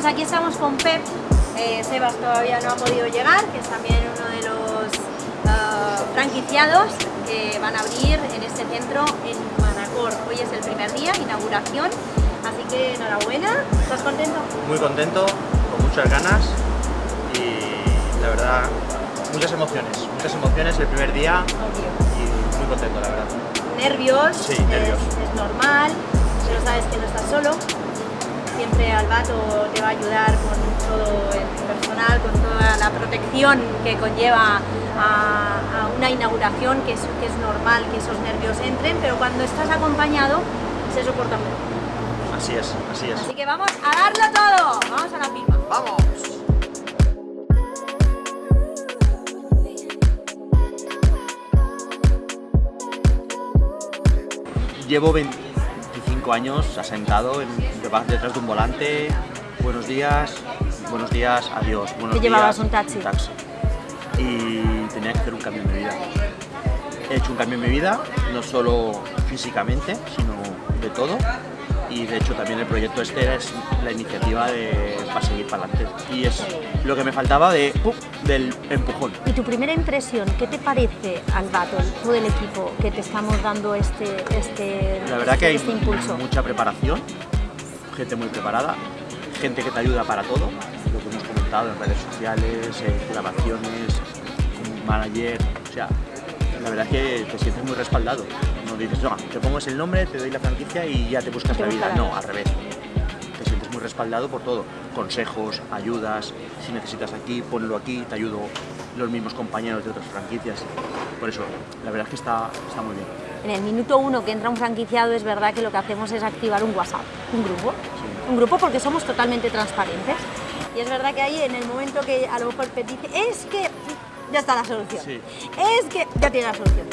pues aquí estamos con Pep. Eh, Sebas todavía no ha podido llegar, que es también uno de los ah, franquiciados que van a abrir en este centro en Manacor. Hoy es el primer día, inauguración, así que enhorabuena. ¿Estás contento? Muy contento, con muchas ganas y la verdad, muchas emociones, muchas emociones el primer día y muy contento la verdad. Nervios, Sí, es- nervios. Es, normal, pero sabes que no estás solo. Siempre Albato te va a ayudar con todo el personal, con toda la protección que conlleva a, a una inauguración, que es, que es normal que esos nervios entren, pero cuando estás acompañado se soporta mejor. Así es, así es. Así que vamos a darlo todo, vamos a la firma. ¡Vamos! Llevo 25 años asentado en, detrás de un volante. Buenos días, buenos días, adiós. Buenos Te llevabas días, un taxi. Y tenía que hacer un cambio en mi vida. He hecho un cambio en mi vida, no solo físicamente, sino de todo. Y de hecho también el proyecto este es la iniciativa de, para seguir para adelante. Y es lo que me faltaba de, ¡pum! del empujón. ¿Y tu primera impresión, qué te parece, Albato, todo el equipo que te estamos dando este, este, La verdad que hay este impulso? mucha preparación, gente muy preparada, gente que te ayuda para todo, lo que hemos comentado en redes sociales, en grabaciones, un manager, o sea, la verdad es que te sientes muy respaldado. Dices, no, te pongo el nombre, te doy la franquicia y ya te buscas Te la vida. la No, al revés. Te sientes muy respaldado por todo. Consejos, ayudas, si necesitas aquí, ponlo aquí, te ayudo los mismos compañeros de otras franquicias. Por eso, la verdad es que está, está muy bien. En el minuto uno que entra un franquiciado es verdad que lo que hacemos es activar un WhatsApp, un grupo. Sí. Un grupo porque somos totalmente transparentes. Y es verdad que ahí en el momento que a lo mejor te dice, es que ya está la solución. Sí. Es que ya tiene la solución.